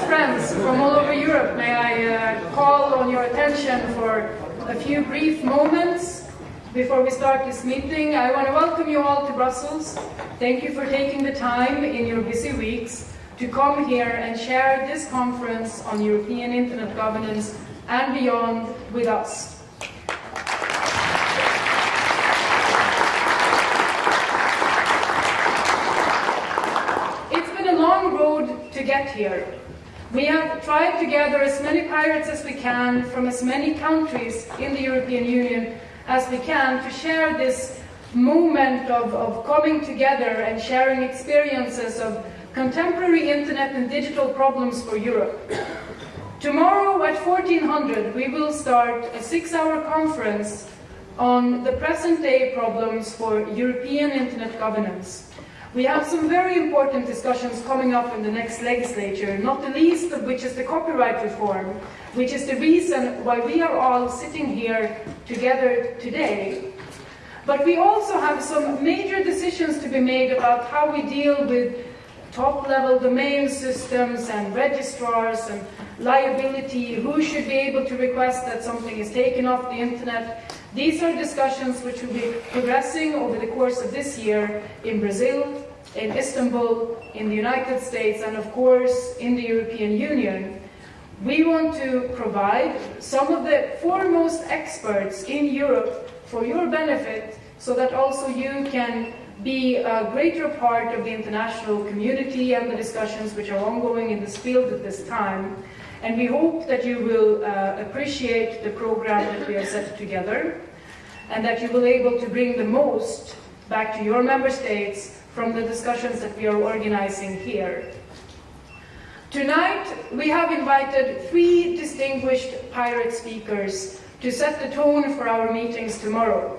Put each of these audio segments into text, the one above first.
Friends from all over Europe, may I uh, call on your attention for a few brief moments before we start this meeting. I want to welcome you all to Brussels. Thank you for taking the time in your busy weeks to come here and share this conference on European Internet governance and beyond with us. to get here. We have tried to gather as many pirates as we can from as many countries in the European Union as we can to share this moment of, of coming together and sharing experiences of contemporary internet and digital problems for Europe. Tomorrow at 1400 we will start a six-hour conference on the present-day problems for European internet governance. We have some very important discussions coming up in the next legislature, not the least of which is the copyright reform, which is the reason why we are all sitting here together today. But we also have some major decisions to be made about how we deal with top-level domain systems and registrars and liability, who should be able to request that something is taken off the internet. These are discussions which will be progressing over the course of this year in Brazil, in Istanbul, in the United States, and of course in the European Union. We want to provide some of the foremost experts in Europe for your benefit so that also you can be a greater part of the international community and the discussions which are ongoing in this field at this time. And we hope that you will uh, appreciate the program that we have set together and that you will be able to bring the most back to your member states from the discussions that we are organizing here. Tonight, we have invited three distinguished pirate speakers to set the tone for our meetings tomorrow.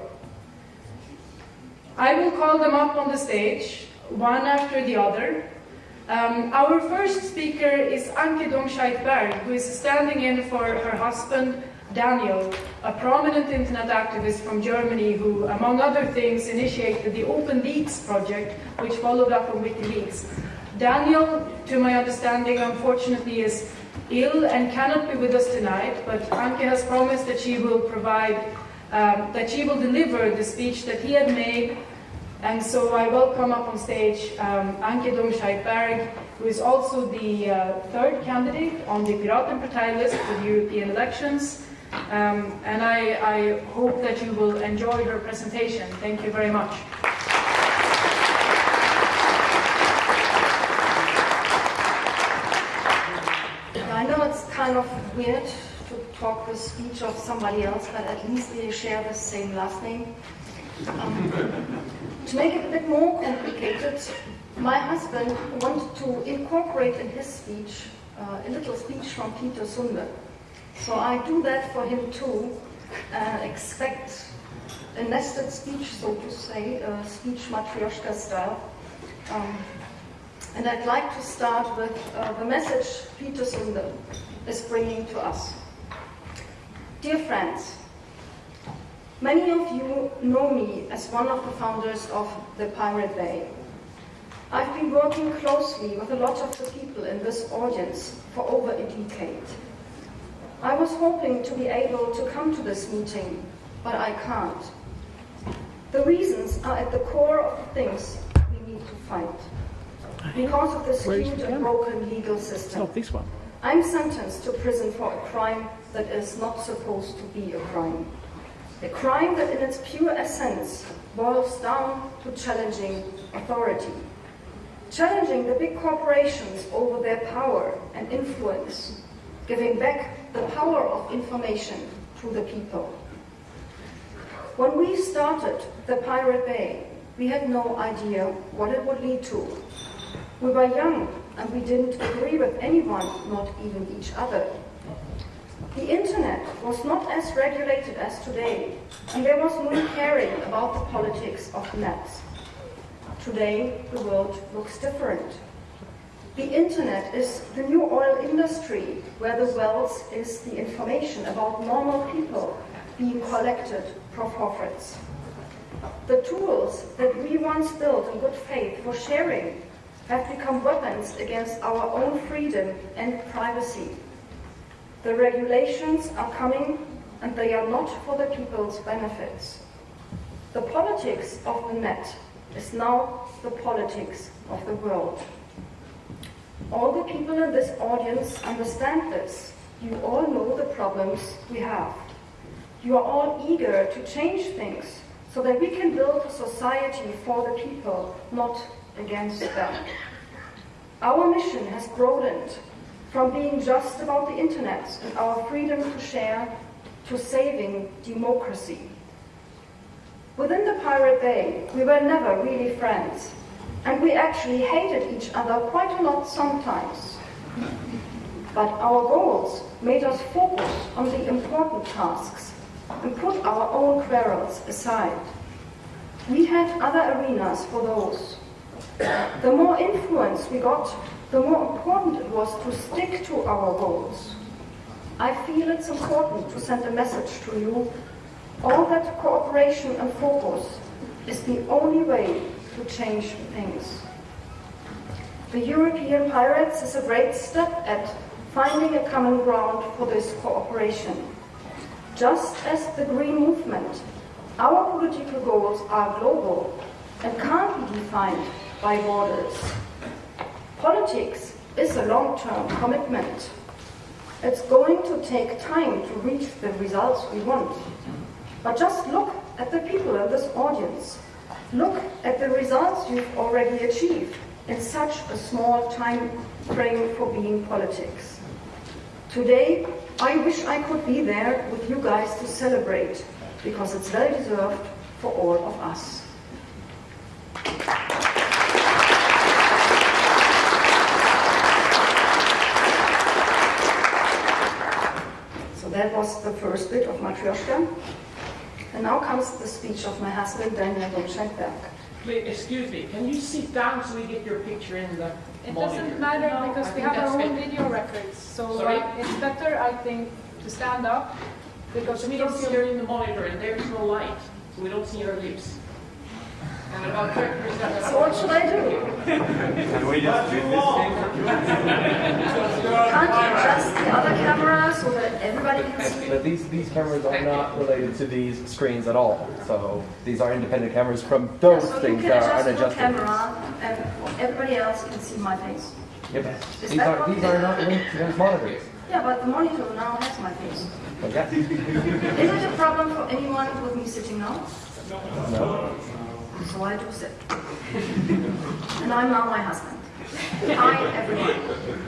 I will call them up on the stage, one after the other, um, our first speaker is Anke Domscheit-Berg, who is standing in for her husband, Daniel, a prominent internet activist from Germany who, among other things, initiated the Open Leaks project, which followed up on WikiLeaks. Daniel, to my understanding, unfortunately is ill and cannot be with us tonight, but Anke has promised that she will provide, um, that she will deliver the speech that he had made and so I welcome up on stage um, Anke Domscheit-Berg, who is also the uh, third candidate on the Piratenpartei list for the European elections. Um, and I, I hope that you will enjoy her presentation. Thank you very much. I know it's kind of weird to talk the speech of somebody else, but at least we share the same last name. Um, to make it a bit more complicated, my husband wanted to incorporate in his speech uh, a little speech from Peter Sunde. So I do that for him too, and expect a nested speech, so to say, a speech Matryoshka style. Um, and I'd like to start with uh, the message Peter Sunde is bringing to us. Dear friends, Many of you know me as one of the founders of the Pirate Bay. I've been working closely with a lot of the people in this audience for over a decade. I was hoping to be able to come to this meeting, but I can't. The reasons are at the core of the things we need to fight. Because of the skewed and broken legal system. Not this one. I'm sentenced to prison for a crime that is not supposed to be a crime. A crime that in its pure essence boils down to challenging authority. Challenging the big corporations over their power and influence, giving back the power of information to the people. When we started the Pirate Bay, we had no idea what it would lead to. We were young and we didn't agree with anyone, not even each other. The internet was not as regulated as today, and there was no caring about the politics of the net. Today, the world looks different. The internet is the new oil industry, where the wealth is the information about normal people being collected for profits. The tools that we once built in good faith for sharing have become weapons against our own freedom and privacy. The regulations are coming and they are not for the people's benefits. The politics of the net is now the politics of the world. All the people in this audience understand this. You all know the problems we have. You are all eager to change things so that we can build a society for the people, not against them. Our mission has broadened from being just about the internet and our freedom to share to saving democracy. Within the Pirate Bay, we were never really friends, and we actually hated each other quite a lot sometimes. But our goals made us focus on the important tasks and put our own quarrels aside. We had other arenas for those. The more influence we got, the more important it was to stick to our goals. I feel it's important to send a message to you. All that cooperation and focus is the only way to change things. The European Pirates is a great step at finding a common ground for this cooperation. Just as the Green Movement, our political goals are global and can't be defined by borders. Politics is a long-term commitment. It's going to take time to reach the results we want. But just look at the people in this audience. Look at the results you've already achieved in such a small time frame for being politics. Today, I wish I could be there with you guys to celebrate, because it's well deserved for all of us. So that was the first bit of Matryoshka. And now comes the speech of my husband, Daniel Domscheit-Berg. Wait, excuse me, can you sit down so we get your picture in the It monitor? doesn't matter No, because I we have our own good. video records. So Sorry? uh, it's better, I think, to stand up because we We don't don't see see her in the monitor and there's no light, so we don't see her lips. And about 30% So what should I do? Can we just do this thing? Can't you adjust the other camera so that everybody can see? But these, these cameras are not related to these screens at all. So these are independent cameras from those So things can that are adjust your unadjustable. camera and everybody else can see my face. Yep. Is These are, these are not linked to those monitors. Yeah, but the monitor now has my face. But yeah, Is it a problem for anyone with me sitting now? No. no. So I do sit. and I'm now my husband. Hi, everyone.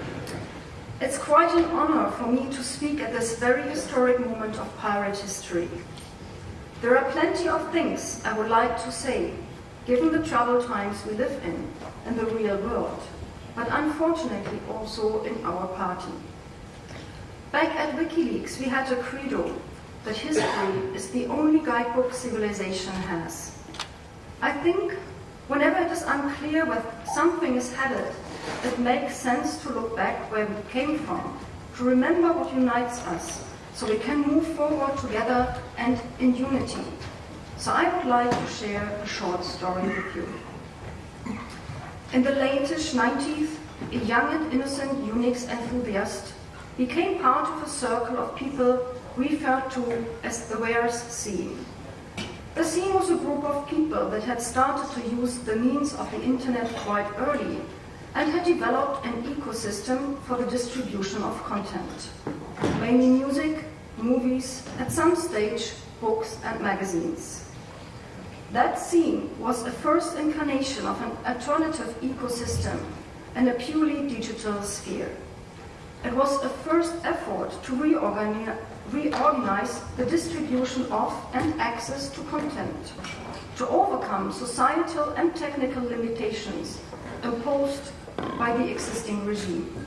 It's quite an honor for me to speak at this very historic moment of pirate history. There are plenty of things I would like to say, given the troubled times we live in in the real world, but unfortunately also in our party. Back at WikiLeaks, we had a credo that history is the only guidebook civilization has. I think whenever it is unclear where something is headed, it makes sense to look back where we came from, to remember what unites us, so we can move forward together and in unity. So I would like to share a short story with you. In the latest 90s, a young and innocent Unix enthusiast became part of a circle of people referred to as the Warez scene. The scene was a group of people that had started to use the means of the internet quite early and had developed an ecosystem for the distribution of content, mainly music, movies, at some stage books and magazines. That scene was a first incarnation of an alternative ecosystem in a purely digital sphere. It was a first effort to reorgani- reorganize the distribution of and access to content, to overcome societal and technical limitations imposed by the existing regime.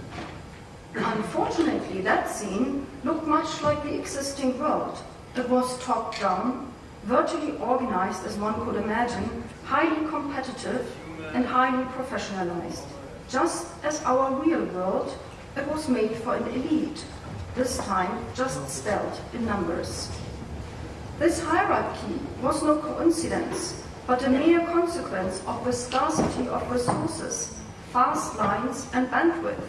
Unfortunately, that scene looked much like the existing world. It was top-down, virtually organized as one could imagine, highly competitive and highly professionalized. Just as our real world, it was made for an elite, this time just spelled in numbers. This hierarchy was no coincidence, but a mere consequence of the scarcity of resources fast lines and bandwidth,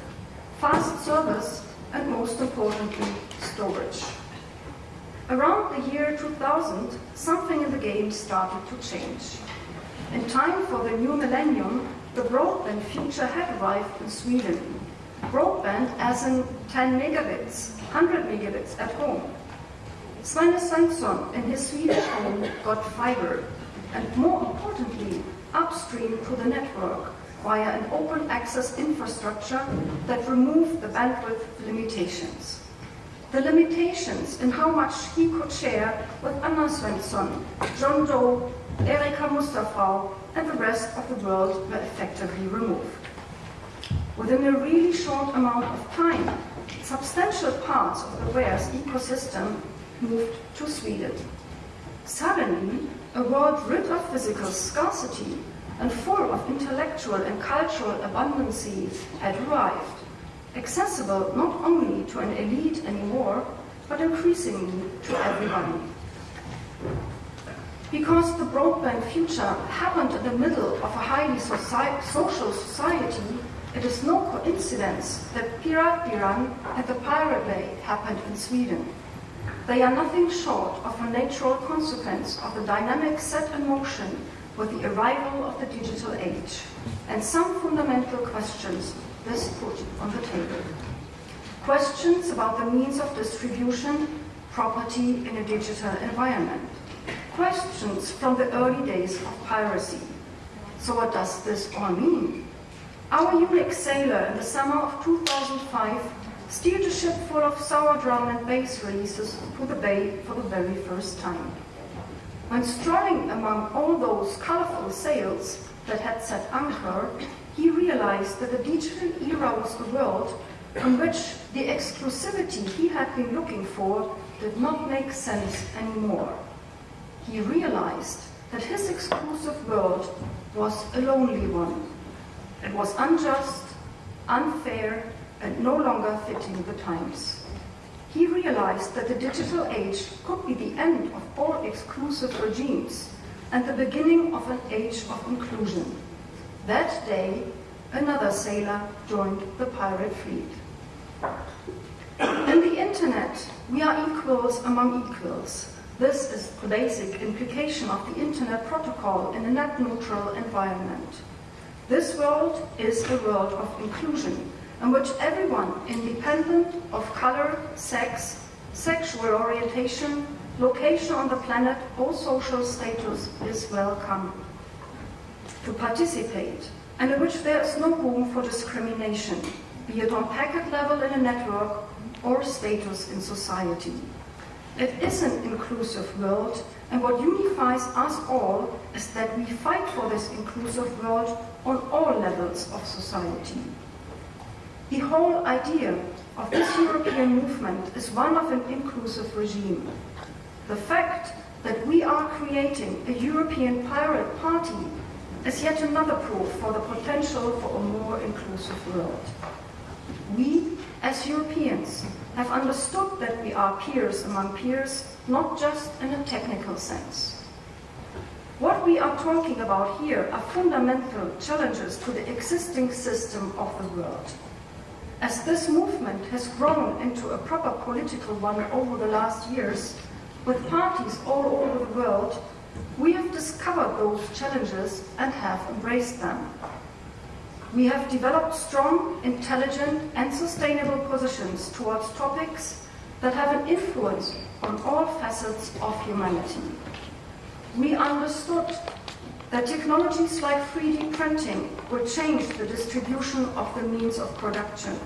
fast service, and most importantly, storage. Around the year 2000, something in the game started to change. In time for the new millennium, the broadband future had arrived in Sweden. Broadband as in 10 megabits, 100 megabits at home. Svenne Svensson in his Swedish home got fiber, and more importantly, upstream to the network via an open access infrastructure that removed the bandwidth limitations. The limitations in how much he could share with Anna Svensson, John Doe, Erika Mustafa, and the rest of the world were effectively removed. Within a really short amount of time, substantial parts of the WAREZ ecosystem moved to Sweden. Suddenly, a world rid of physical scarcity and full of intellectual and cultural abundancy had arrived, accessible not only to an elite anymore, but increasingly to everybody. Because the broadband future happened in the middle of a highly soci social society, it is no coincidence that Piratbyran and the Pirate Bay happened in Sweden. They are nothing short of a natural consequence of the dynamic set in motion with the arrival of the digital age, and some fundamental questions this put on the table. Questions about the means of distribution, property in a digital environment. Questions from the early days of piracy. So what does this all mean? Our Unix sailor in the summer of 2005 steered a ship full of sour drum and bass releases to the bay for the very first time. When strolling among all those colorful sails that had set anchor, he realized that the digital era was a world in which the exclusivity he had been looking for did not make sense anymore. He realized that his exclusive world was a lonely one. It was unjust, unfair, and no longer fitting the times. He realized that the digital age could be the end of all exclusive regimes and the beginning of an age of inclusion. That day, another sailor joined the pirate fleet. In the internet, we are equals among equals. This is the basic implication of the internet protocol in a net-neutral environment. This world is a world of inclusion, in which everyone, independent of color, sex, sexual orientation, location on the planet, or social status, is welcome to participate, and in which there is no room for discrimination, be it on packet level in a network or status in society. It is an inclusive world, and what unifies us all is that we fight for this inclusive world on all levels of society. The whole idea of this European movement is one of an inclusive regime. The fact that we are creating a European pirate party is yet another proof for the potential for a more inclusive world. We, as Europeans, have understood that we are peers among peers, not just in a technical sense. What we are talking about here are fundamental challenges to the existing system of the world. As this movement has grown into a proper political one over the last years, with parties all over the world, we have discovered those challenges and have embraced them. We have developed strong, intelligent and sustainable positions towards topics that have an influence on all facets of humanity. We understood that technologies like 3D printing will change the distribution of the means of production.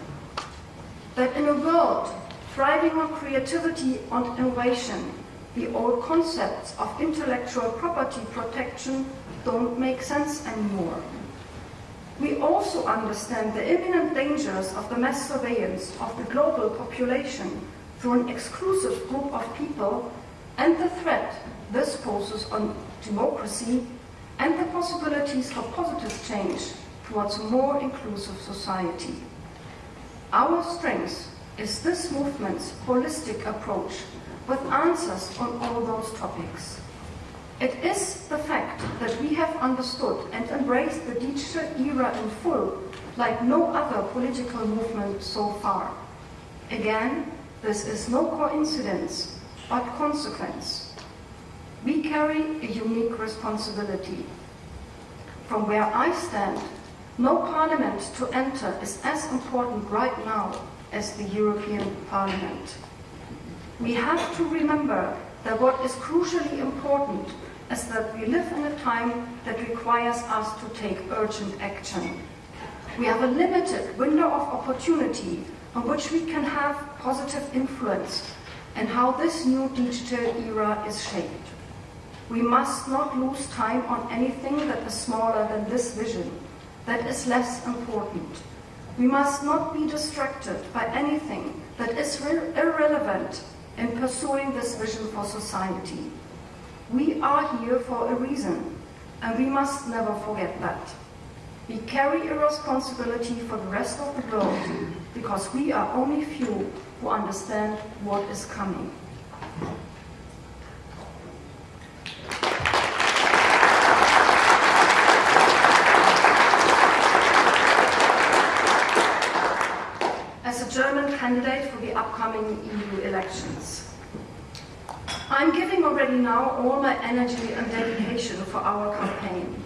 That in a world thriving on creativity and innovation, the old concepts of intellectual property protection don't make sense anymore. We also understand the imminent dangers of the mass surveillance of the global population through an exclusive group of people and the threat this poses on democracy and the possibilities for positive change towards a more inclusive society. Our strength is this movement's holistic approach with answers on all those topics. It is the fact that we have understood and embraced the digital era in full, like no other political movement so far. Again, this is no coincidence, but consequence. We carry a unique responsibility. From where I stand, no parliament to enter is as important right now as the European Parliament. We have to remember that what is crucially important is that we live in a time that requires us to take urgent action. We have a limited window of opportunity on which we can have positive influence and how this new digital era is shaped. We must not lose time on anything that is smaller than this vision, that is less important. We must not be distracted by anything that is irrelevant in pursuing this vision for society. We are here for a reason, and we must never forget that. We carry a responsibility for the rest of the world because we are only few who understand what is coming. German candidate for the upcoming EU elections, I'm giving already now all my energy and dedication for our campaign.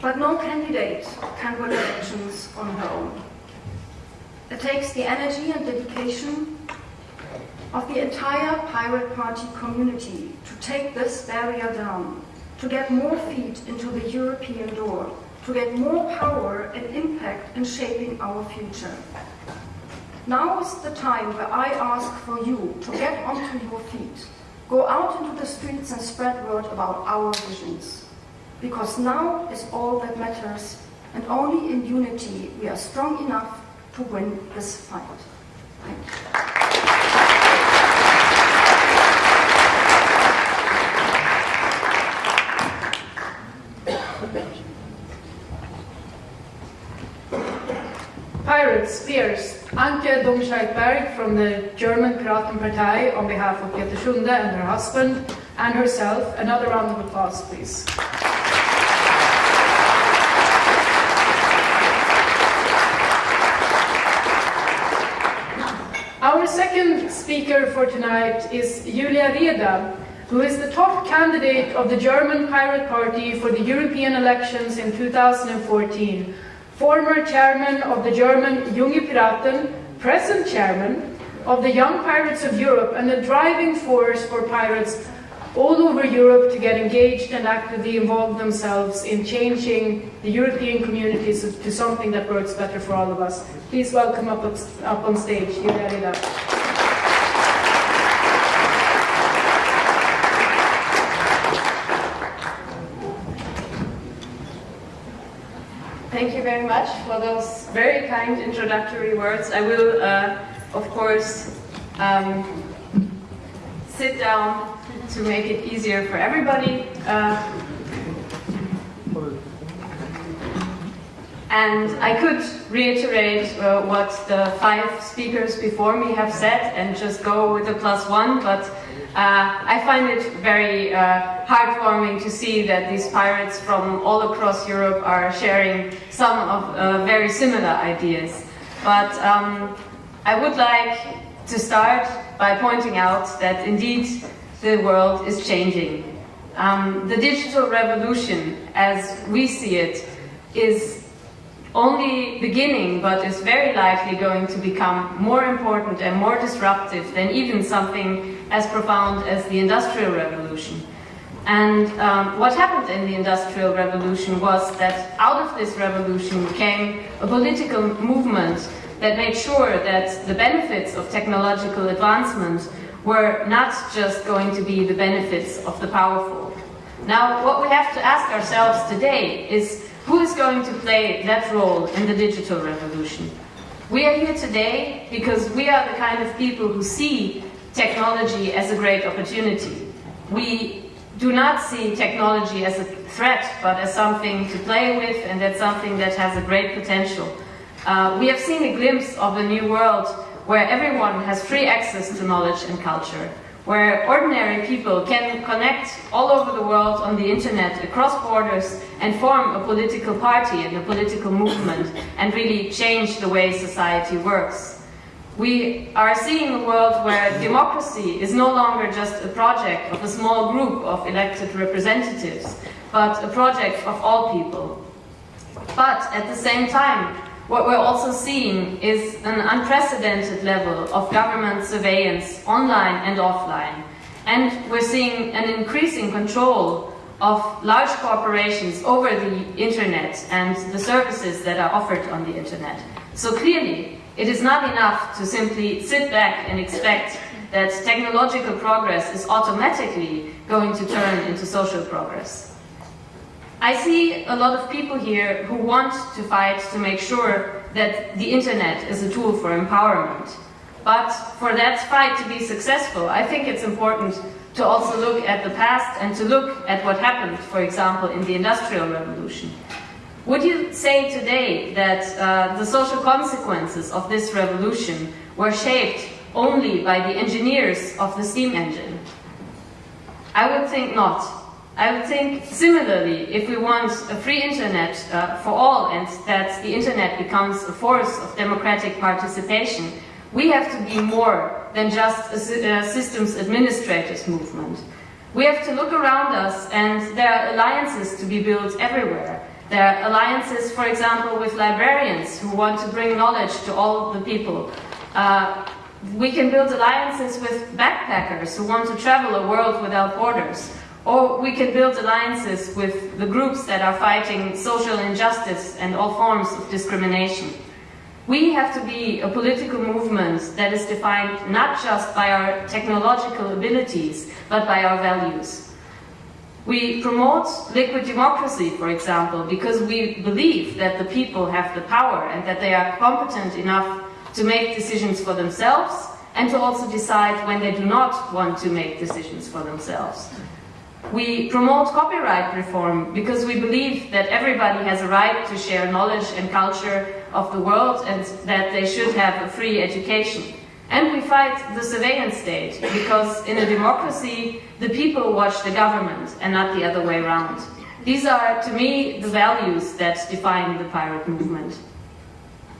But no candidate can win elections on her own. It takes the energy and dedication of the entire Pirate Party community to take this barrier down, to get more feet into the European door, to get more power and impact in shaping our future. Now is the time where I ask for you to get onto your feet, go out into the streets and spread word about our visions. Because now is all that matters, and only in unity we are strong enough to win this fight. Thank you. Pirates, peers, Anke Domscheit-Berg from the German Piratenpartei on behalf of Peter Sunde and her husband and herself. Another round of applause, please. Our second speaker for tonight is Julia Reda, who is the top candidate of the German Pirate Party for the European elections in 2014 former chairman of the German Junge Piraten, present chairman of the Young Pirates of Europe, and a driving force for pirates all over Europe to get engaged and actively involve themselves in changing the European communities to something that works better for all of us. Please welcome up, up on stage, Julia Thank you very much for those very kind introductory words. I will, uh, of course, um, sit down to make it easier for everybody. Uh, and I could reiterate uh, what the five speakers before me have said and just go with the plus one, but uh, I find it very uh, heartwarming to see that these pirates from all across Europe are sharing some of uh, very similar ideas. But um, I would like to start by pointing out that indeed the world is changing. Um, the digital revolution, as we see it, is only beginning, but is very likely going to become more important and more disruptive than even something as profound as the Industrial Revolution. And um, what happened in the Industrial Revolution was that out of this revolution came a political movement that made sure that the benefits of technological advancement were not just going to be the benefits of the powerful. Now, what we have to ask ourselves today is who is going to play that role in the digital revolution? We are here today because we are the kind of people who see technology as a great opportunity. We do not see technology as a threat, but as something to play with and as something that has a great potential. Uh, we have seen a glimpse of a new world where everyone has free access to knowledge and culture, where ordinary people can connect all over the world on the internet across borders and form a political party and a political movement and really change the way society works. We are seeing a world where democracy is no longer just a project of a small group of elected representatives, but a project of all people. But at the same time, what we're also seeing is an unprecedented level of government surveillance online and offline. And we're seeing an increasing control of large corporations over the internet and the services that are offered on the internet. So clearly, it is not enough to simply sit back and expect that technological progress is automatically going to turn into social progress. I see a lot of people here who want to fight to make sure that the internet is a tool for empowerment. But for that fight to be successful, I think it's important to also look at the past and to look at what happened, for example, in the Industrial Revolution. Would you say today that uh, the social consequences of this revolution were shaped only by the engineers of the steam engine? I would think not. I would think similarly, if we want a free internet uh, for all and that the internet becomes a force of democratic participation, we have to be more than just a, a systems administrators movement. We have to look around us and there are alliances to be built everywhere. There are alliances, for example, with librarians who want to bring knowledge to all the people. Uh, we can build alliances with backpackers who want to travel a world without borders. Or we can build alliances with the groups that are fighting social injustice and all forms of discrimination. We have to be a political movement that is defined not just by our technological abilities, but by our values. We promote liquid democracy, for example, because we believe that the people have the power and that they are competent enough to make decisions for themselves and to also decide when they do not want to make decisions for themselves. We promote copyright reform because we believe that everybody has a right to share knowledge and culture of the world and that they should have a free education. And we fight the surveillance state because in a democracy, the people watch the government and not the other way around. These are, to me, the values that define the pirate movement.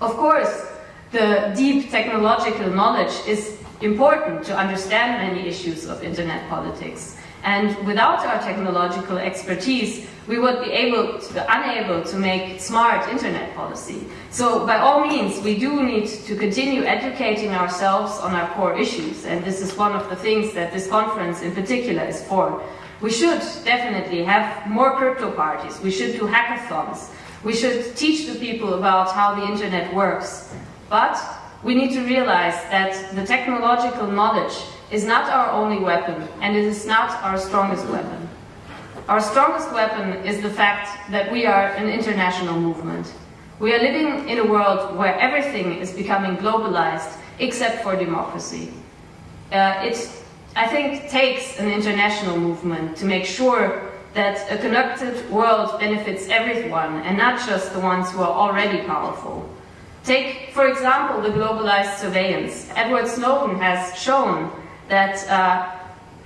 Of course, the deep technological knowledge is important to understand many issues of internet politics. And without our technological expertise, we would be able to, unable to make smart internet policy. So by all means, we do need to continue educating ourselves on our core issues. And this is one of the things that this conference in particular is for. We should definitely have more crypto parties. We should do hackathons. We should teach the people about how the internet works. But we need to realize that the technological knowledge is not our only weapon, and it is not our strongest weapon. Our strongest weapon is the fact that we are an international movement. We are living in a world where everything is becoming globalized except for democracy. Uh, it, I think, takes an international movement to make sure that a connected world benefits everyone and not just the ones who are already powerful. Take, for example, the globalized surveillance. Edward Snowden has shown that uh,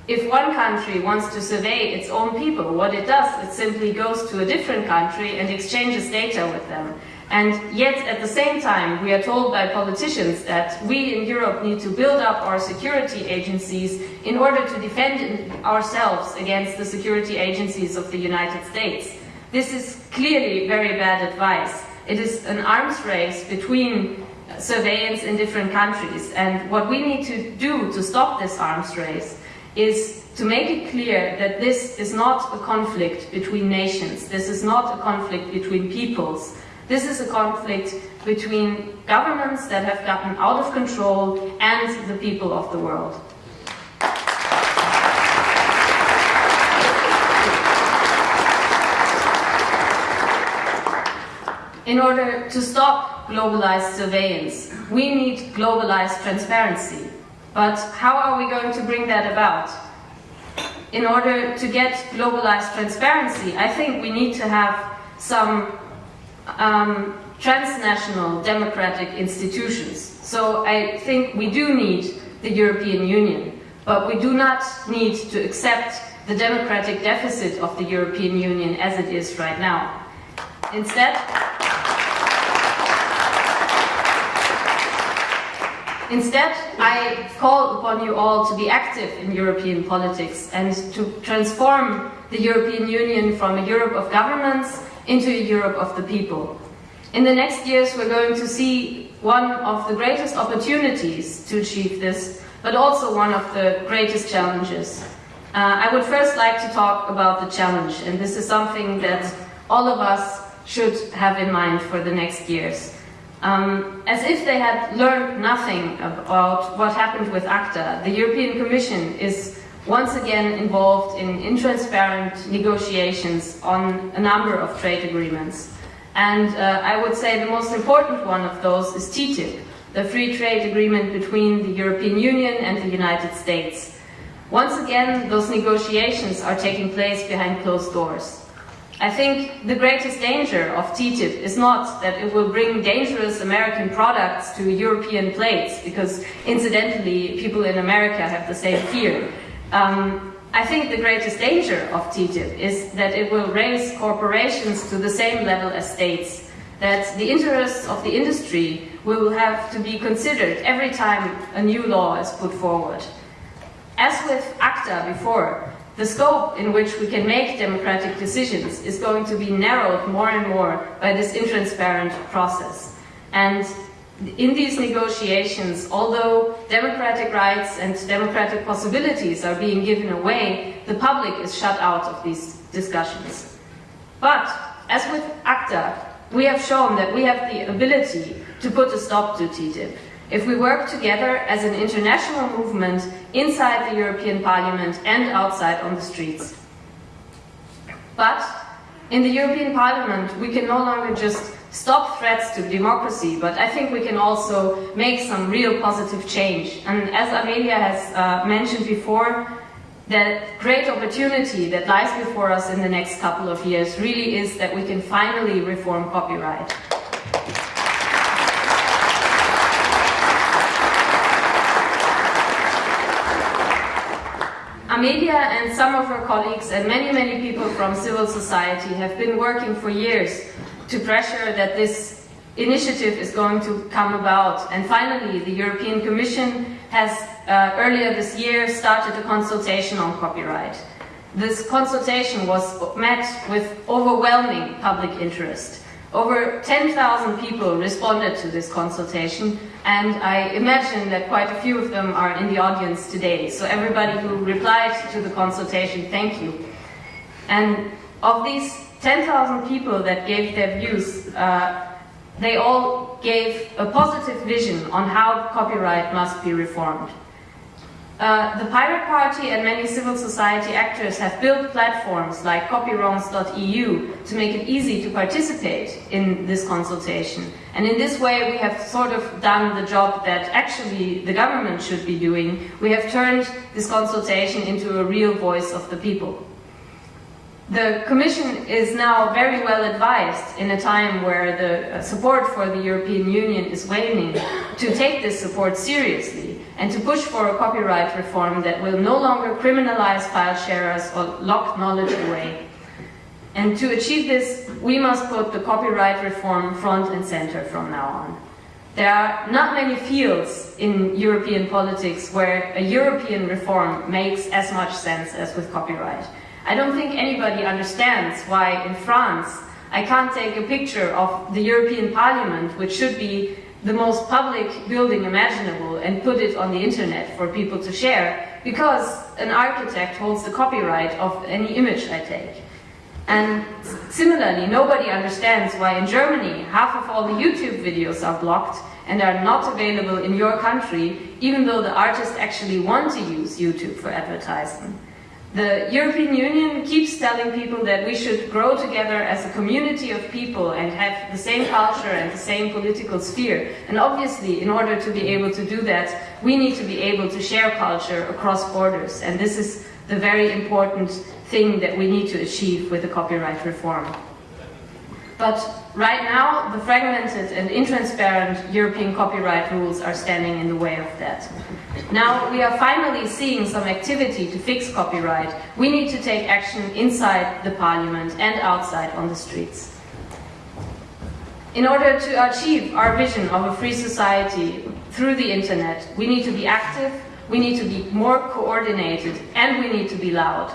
if one country wants to survey its own people, what it does, it simply goes to a different country and exchanges data with them. And yet, at the same time, we are told by politicians that we in Europe need to build up our security agencies in order to defend ourselves against the security agencies of the United States. This is clearly very bad advice. It is an arms race between surveillance in different countries. And what we need to do to stop this arms race is to make it clear that this is not a conflict between nations. This is not a conflict between peoples. This is a conflict between governments that have gotten out of control and the people of the world. In order to stop globalized surveillance, we need globalized transparency. But how are we going to bring that about? In order to get globalized transparency, I think we need to have some um, transnational democratic institutions. So I think we do need the European Union. But we do not need to accept the democratic deficit of the European Union as it is right now. Instead, Instead, I call upon you all to be active in European politics and to transform the European Union from a Europe of governments into a Europe of the people. In the next years, we're going to see one of the greatest opportunities to achieve this, but also one of the greatest challenges. Uh, I would first like to talk about the challenge, and this is something that all of us should have in mind for the next years. Um, as if they had learned nothing about what happened with ACTA, the European Commission is once again involved in intransparent negotiations on a number of trade agreements. And uh, I would say the most important one of those is TTIP, the free trade agreement between the European Union and the United States. Once again, those negotiations are taking place behind closed doors. I think the greatest danger of TTIP is not that it will bring dangerous American products to European plates, because incidentally, people in America have the same fear. Um, I think the greatest danger of TTIP is that it will raise corporations to the same level as states, that the interests of the industry will have to be considered every time a new law is put forward. As with ACTA before, the scope in which we can make democratic decisions is going to be narrowed more and more by this intransparent process. And in these negotiations, although democratic rights and democratic possibilities are being given away, the public is shut out of these discussions. But, as with ACTA, we have shown that we have the ability to put a stop to TTIP if we work together as an international movement inside the European Parliament and outside on the streets. But in the European Parliament, we can no longer just stop threats to democracy, but I think we can also make some real positive change. And as Amelia has uh, mentioned before, the great opportunity that lies before us in the next couple of years really is that we can finally reform copyright. Amelia and some of her colleagues and many, many people from civil society have been working for years to pressure that this initiative is going to come about. And finally, the European Commission has uh, earlier this year started a consultation on copyright. This consultation was met with overwhelming public interest. Over 10,000 people responded to this consultation, and I imagine that quite a few of them are in the audience today. So everybody who replied to the consultation, thank you. And of these 10,000 people that gave their views, uh, they all gave a positive vision on how copyright must be reformed. Uh, the Pirate Party and many civil society actors have built platforms like copywrongs.eu to make it easy to participate in this consultation. And in this way we have sort of done the job that actually the government should be doing. We have turned this consultation into a real voice of the people. The Commission is now very well advised in a time where the uh, support for the European Union is waning to take this support seriously and to push for a copyright reform that will no longer criminalize file sharers or lock knowledge away. And to achieve this, we must put the copyright reform front and center from now on. There are not many fields in European politics where a European reform makes as much sense as with copyright. I don't think anybody understands why in France I can't take a picture of the European Parliament, which should be the most public building imaginable, and put it on the internet for people to share, because an architect holds the copyright of any image I take. And similarly, nobody understands why in Germany half of all the YouTube videos are blocked and are not available in your country, even though the artists actually want to use YouTube for advertising. The European Union keeps telling people that we should grow together as a community of people and have the same culture and the same political sphere. And obviously, in order to be able to do that, we need to be able to share culture across borders. And this is the very important thing that we need to achieve with the copyright reform. But right now, the fragmented and intransparent European copyright rules are standing in the way of that. Now we are finally seeing some activity to fix copyright. We need to take action inside the parliament and outside on the streets. In order to achieve our vision of a free society through the internet, we need to be active, we need to be more coordinated, and we need to be loud.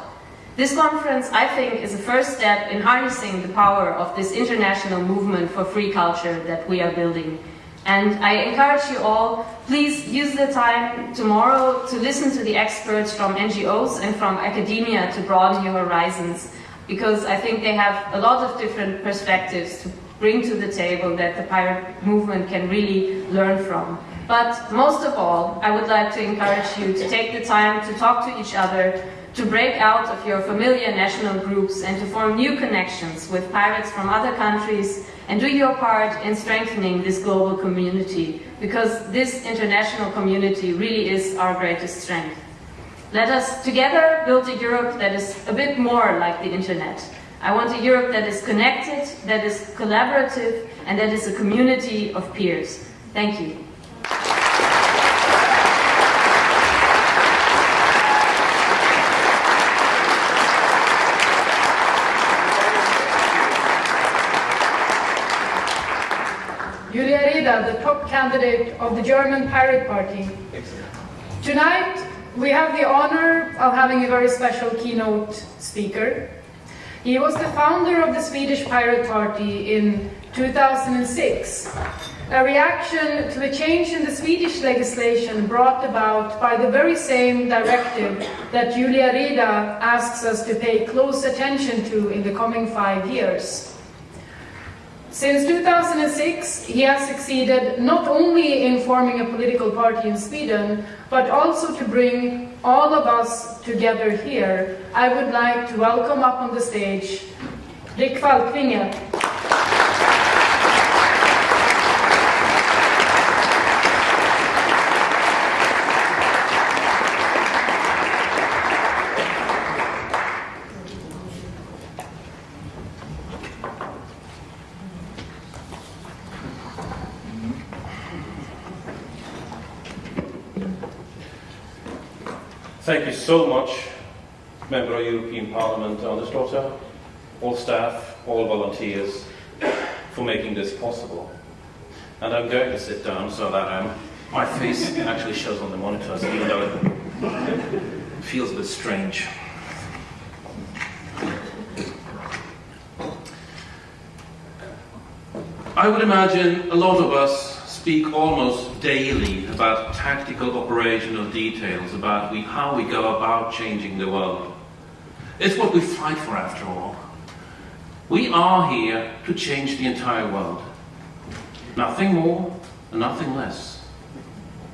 This conference, I think, is a first step in harnessing the power of this international movement for free culture that we are building. And I encourage you all, please use the time tomorrow to listen to the experts from NGOs and from academia to broaden your horizons, because I think they have a lot of different perspectives to bring to the table that the pirate movement can really learn from. But most of all, I would like to encourage you to take the time to talk to each other, to break out of your familiar national groups and to form new connections with pirates from other countries and do your part in strengthening this global community because this international community really is our greatest strength. Let us together build a Europe that is a bit more like the internet. I want a Europe that is connected, that is collaborative, and that is a community of peers. Thank you. Julia Reda, the top candidate of the German Pirate Party. Tonight, we have the honor of having a very special keynote speaker. He was the founder of the Swedish Pirate Party in 2006, a reaction to a change in the Swedish legislation brought about by the very same directive that Julia Reda asks us to pay close attention to in the coming five years. Since 2006, he has succeeded not only in forming a political party in Sweden, but also to bring all of us together here. I would like to welcome up on the stage Rick Falkvinge. Thank you so much, Member of European Parliament Andersdotter, all staff, all volunteers, for making this possible. And I'm going to sit down so that um, my face actually shows on the monitors, even though it feels a bit strange. I would imagine a lot of us speak almost daily about tactical operational details, about we, how we go about changing the world. It's what we fight for after all. We are here to change the entire world. Nothing more and nothing less.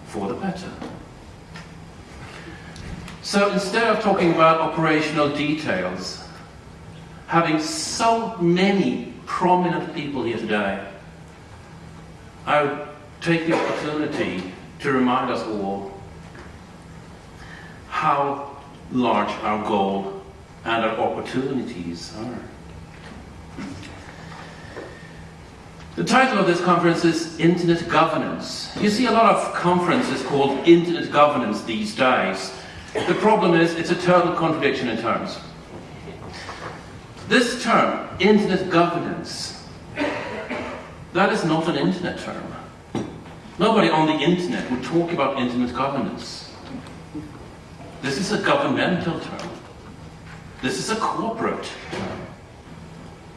For the better. So instead of talking about operational details, having so many prominent people here today, I take the opportunity to remind us all how large our goal and our opportunities are. The title of this conference is Internet Governance. You see a lot of conferences called Internet Governance these days. The problem is it's a total contradiction in terms. This term, Internet Governance, that is not an Internet term. Nobody on the internet would talk about internet governance. This is a governmental term. This is a corporate term.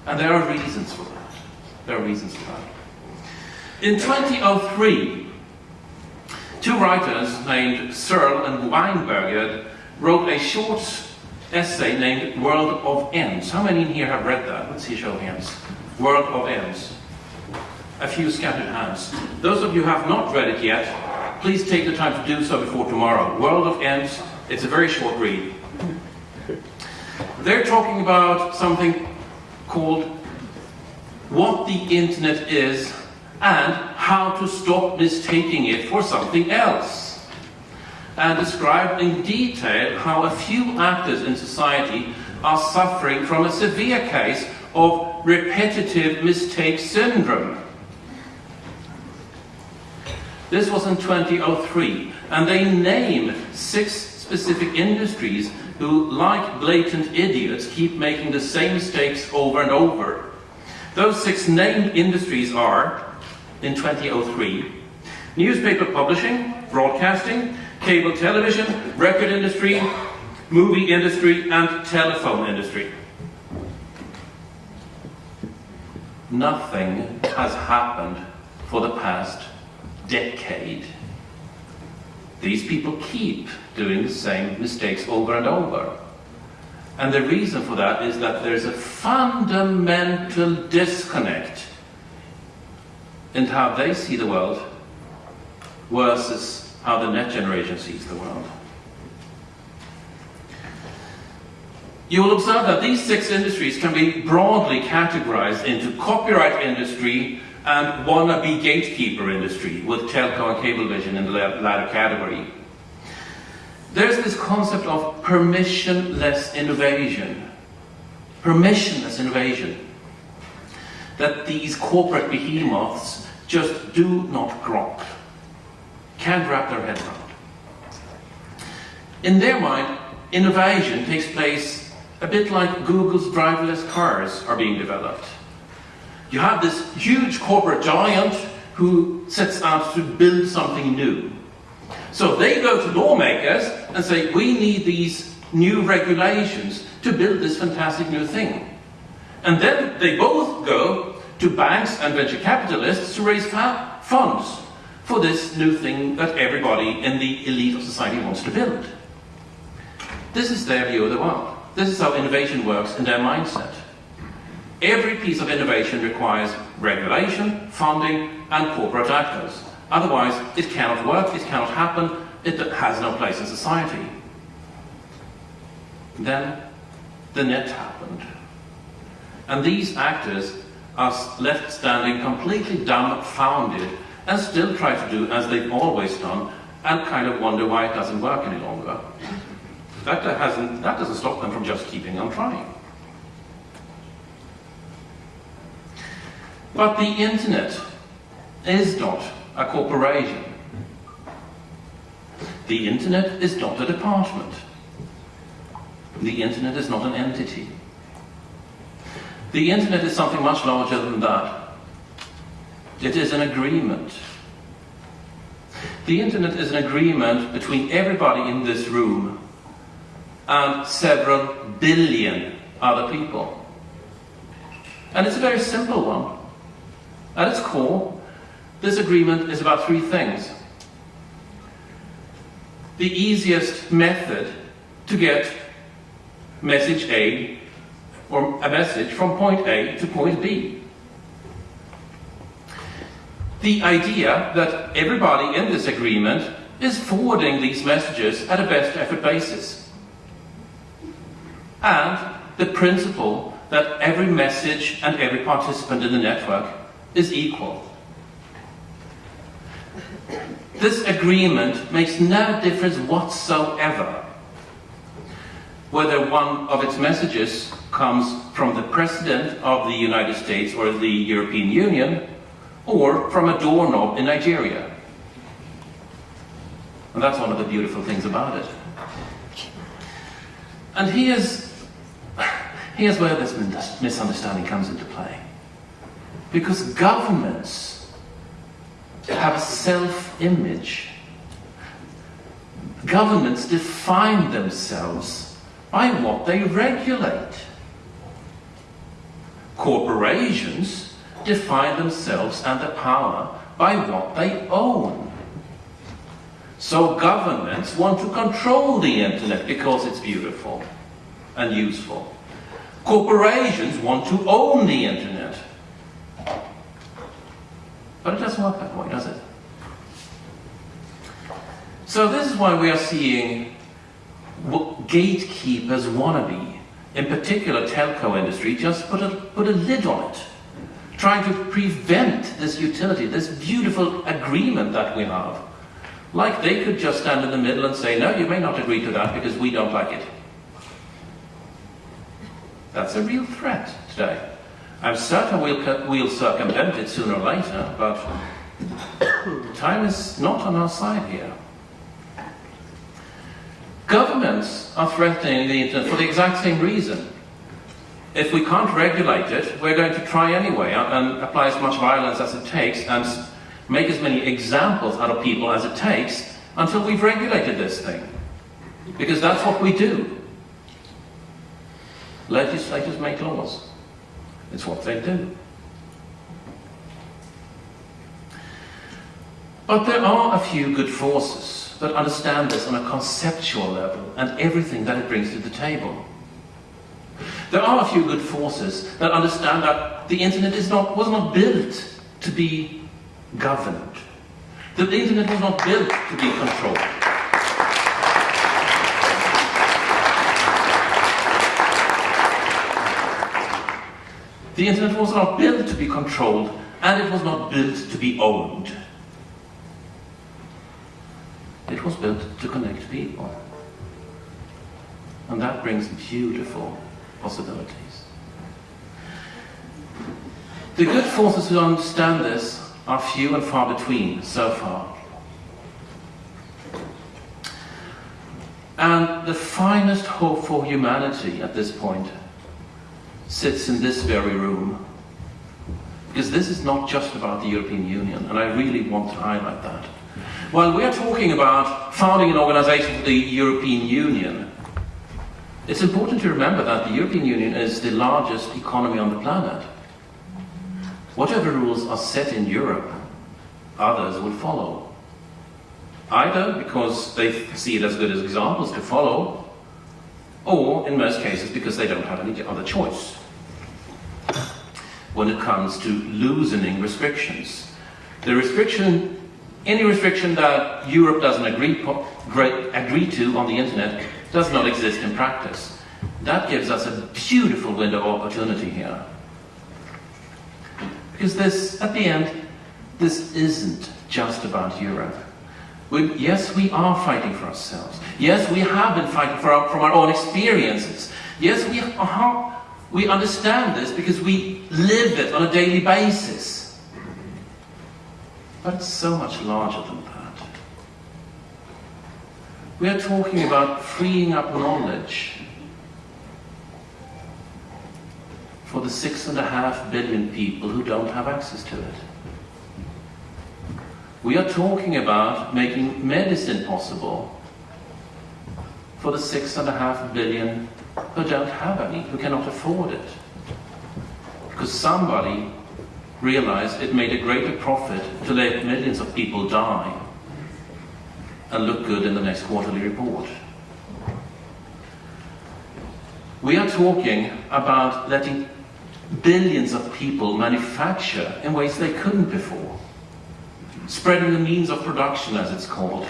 And there are reasons for that. There are reasons for that. In 2003, two writers named Searls and Weinberger wrote a short essay named World of Ends. How many in here have read that? Let's see a show of hands. World of Ends a few scattered hands. Those of you who have not read it yet, please take the time to do so before tomorrow. World of Ends, it's a very short read. They're talking about something called what the internet is and how to stop mistaking it for something else. And describe in detail how a few actors in society are suffering from a severe case of repetitive mistake syndrome. This was in 2003, and they name six specific industries who, like blatant idiots, keep making the same mistakes over and over. Those six named industries are, in 2003, newspaper publishing, broadcasting, cable television, record industry, movie industry, and telephone industry. Nothing has happened for the past decade. These people keep doing the same mistakes over and over. And the reason for that is that there's a fundamental disconnect in how they see the world versus how the next generation sees the world. You will observe that these six industries can be broadly categorized into copyright industry and wannabe gatekeeper industry, with telco and cablevision in the latter category. There's this concept of permissionless innovation. Permissionless innovation. That these corporate behemoths just do not grok. Can't wrap their head around. In their mind, innovation takes place a bit like Google's driverless cars are being developed. You have this huge corporate giant who sets out to build something new. So they go to lawmakers and say, we need these new regulations to build this fantastic new thing. And then they both go to banks and venture capitalists to raise funds for this new thing that everybody in the elite of society wants to build. This is their view of the world. This is how innovation works in their mindset. Every piece of innovation requires regulation, funding, and corporate actors. Otherwise, it cannot work, it cannot happen, it has no place in society. Then, the net happened. And these actors are left standing completely dumbfounded and still try to do as they've always done and kind of wonder why it doesn't work any longer. That, hasn't, that doesn't stop them from just keeping on trying. But the internet is not a corporation. The internet is not a department. The internet is not an entity. The internet is something much larger than that. It is an agreement. The internet is an agreement between everybody in this room and several billion other people. And it's a very simple one. At its core, this agreement is about three things. The easiest method to get message A or a message from point A to point B. The idea that everybody in this agreement is forwarding these messages at a best effort basis. And the principle that every message and every participant in the network is equal. This agreement makes no difference whatsoever whether one of its messages comes from the President of the United States or the European Union or from a doorknob in Nigeria. And that's one of the beautiful things about it. And here's, here's where this misunderstanding comes into play. Because governments have self-image. Governments define themselves by what they regulate. Corporations define themselves and the power by what they own. So governments want to control the internet because it's beautiful and useful. Corporations want to own the internet but it doesn't work that way, does it? So this is why we are seeing gatekeepers wannabe, in particular telco industry, just put a, put a lid on it, trying to prevent this utility, this beautiful agreement that we have. Like they could just stand in the middle and say, no, you may not agree to that because we don't like it. That's a real threat today. I'm certain we'll, we'll circumvent it sooner or later, but time is not on our side here. Governments are threatening the internet for the exact same reason. If we can't regulate it, we're going to try anyway and, and apply as much violence as it takes and make as many examples out of people as it takes until we've regulated this thing. Because that's what we do. Legislators make laws. It's what they do. But there are a few good forces that understand this on a conceptual level and everything that it brings to the table. There are a few good forces that understand that the internet is not, was not built to be governed. That the internet was not built to be controlled. The internet was not built to be controlled, and it was not built to be owned. It was built to connect people. And that brings beautiful possibilities. The good forces who understand this are few and far between so far. And the finest hope for humanity at this point sits in this very room. Because this is not just about the European Union, and I really want to highlight that. While we are talking about founding an organization for the European Union, it's important to remember that the European Union is the largest economy on the planet. Whatever rules are set in Europe, others will follow. Either because they see it as good as examples to follow, or in most cases because they don't have any other choice when it comes to loosening restrictions. The restriction, any restriction that Europe doesn't agree, agree to on the internet does not exist in practice. That gives us a beautiful window of opportunity here. Because this, at the end, this isn't just about Europe. We, yes, we are fighting for ourselves. Yes, we have been fighting for our, from our own experiences. Yes, we, are, we understand this because we live it on a daily basis. But it's so much larger than that. We are talking about freeing up knowledge for the six and a half billion people who don't have access to it. We are talking about making medicine possible for the six and a half billion who don't have any, who cannot afford it. Because somebody realized it made a greater profit to let millions of people die and look good in the next quarterly report. We are talking about letting billions of people manufacture in ways they couldn't before spreading the means of production, as it's called,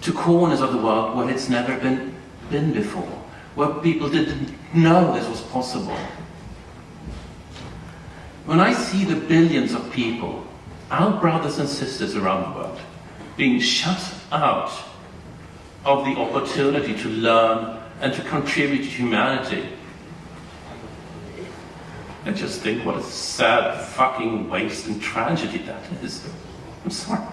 to corners of the world where it's never been, been before, where people didn't know this was possible. When I see the billions of people, our brothers and sisters around the world, being shut out of the opportunity to learn and to contribute to humanity, I just think what a sad fucking waste and tragedy that is. I'm sorry.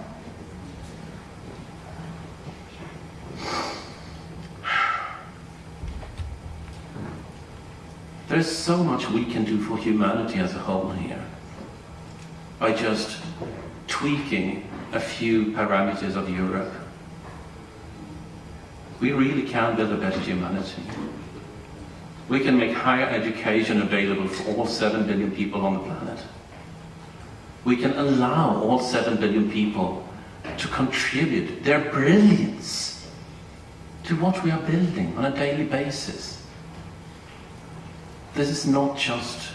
There's so much we can do for humanity as a whole here by just tweaking a few parameters of Europe. We really can build a better humanity. We can make higher education available for all 7 billion people on the planet. We can allow all 7 billion people to contribute their brilliance to what we are building on a daily basis. This is not just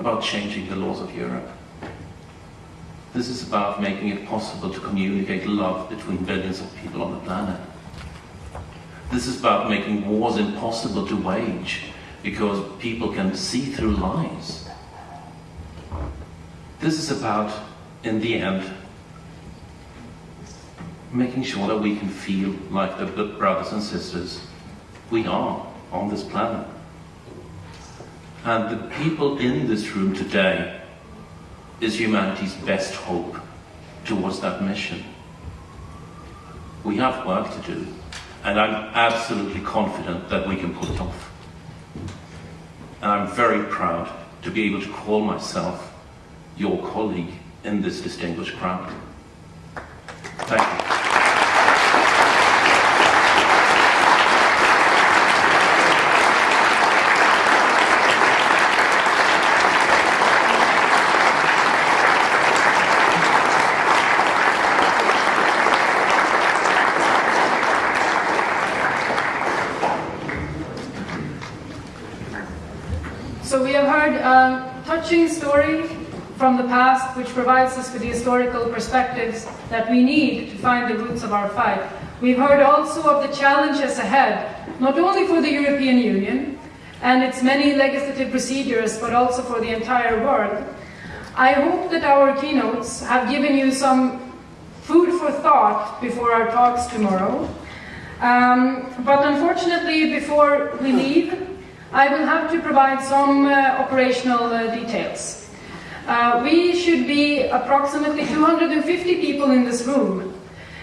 about changing the laws of Europe. This is about making it possible to communicate love between billions of people on the planet. This is about making wars impossible to wage because people can see through lies. This is about, in the end, making sure that we can feel like the good brothers and sisters we are on this planet. And the people in this room today is humanity's best hope towards that mission. We have work to do, and I'm absolutely confident that we can pull it off. And I'm very proud to be able to call myself your colleague in this distinguished crowd. Thank you. So we have heard a touching story from the past which provides us with the historical perspectives that we need to find the roots of our fight. We've heard also of the challenges ahead, not only for the European Union and its many legislative procedures, but also for the entire world. I hope that our keynotes have given you some food for thought before our talks tomorrow. Um, but unfortunately, before we leave, I will have to provide some uh, operational uh, details. Uh, we should be approximately 250 people in this room.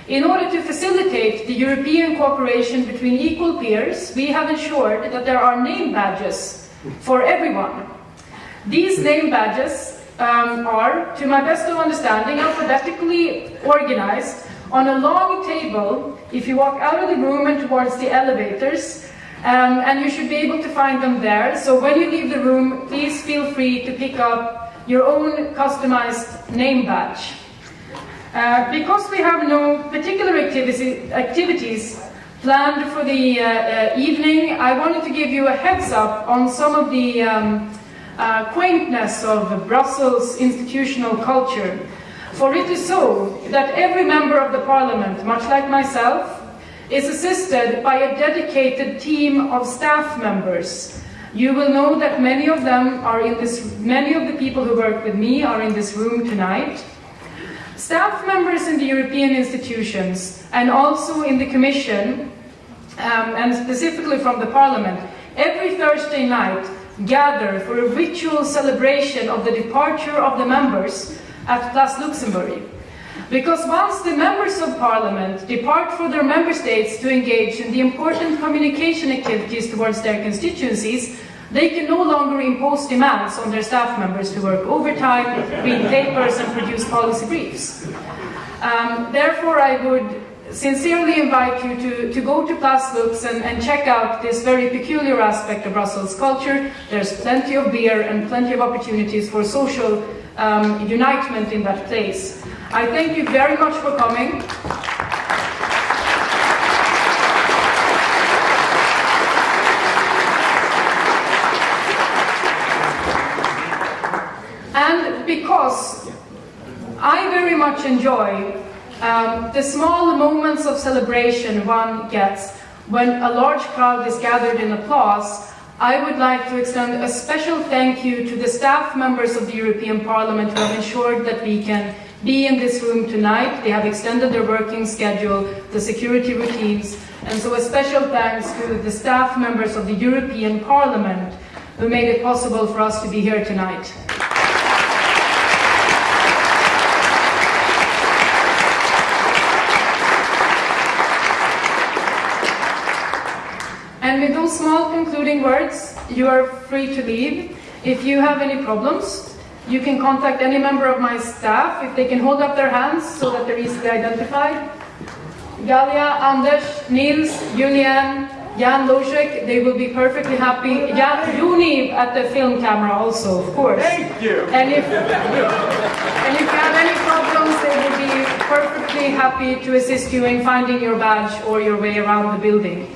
In order to facilitate the European cooperation between equal peers, we have ensured that there are name badges for everyone. These name badges um, are, to my best of understanding, alphabetically organized on a long table if you walk out of the room and towards the elevators um, and you should be able to find them there. So when you leave the room, please feel free to pick up your own customized name badge. Uh, because we have no particular activities planned for the uh, uh, evening, I wanted to give you a heads up on some of the um, uh, quaintness of Brussels institutional culture. For it is so that every member of the parliament, much like myself, is assisted by a dedicated team of staff members. You will know that many of them are in this, many of the people who work with me are in this room tonight. Staff members in the European institutions and also in the Commission, um, and specifically from the Parliament, every Thursday night gather for a ritual celebration of the departure of the members at Place Luxembourg. Because once the members of parliament depart for their member states to engage in the important communication activities towards their constituencies, they can no longer impose demands on their staff members to work overtime, read papers and produce policy briefs. Um, therefore, I would sincerely invite you to, to go to Place and, and check out this very peculiar aspect of Brussels culture. There's plenty of beer and plenty of opportunities for social um, unitement in that place. I thank you very much for coming. And because I very much enjoy um, the small moments of celebration one gets when a large crowd is gathered in applause, I would like to extend a special thank you to the staff members of the European Parliament who have ensured that we can be in this room tonight. They have extended their working schedule, the security routines, and so a special thanks to the staff members of the European Parliament who made it possible for us to be here tonight. And with those small concluding words, you are free to leave. If you have any problems, you can contact any member of my staff if they can hold up their hands so that they're easily identified. Galia, Anders, Nils, Julian, Jan Lozek, they will be perfectly happy. Jan, Juni at the film camera also, of course. Thank you. And if, and if you have any problems, they will be perfectly happy to assist you in finding your badge or your way around the building.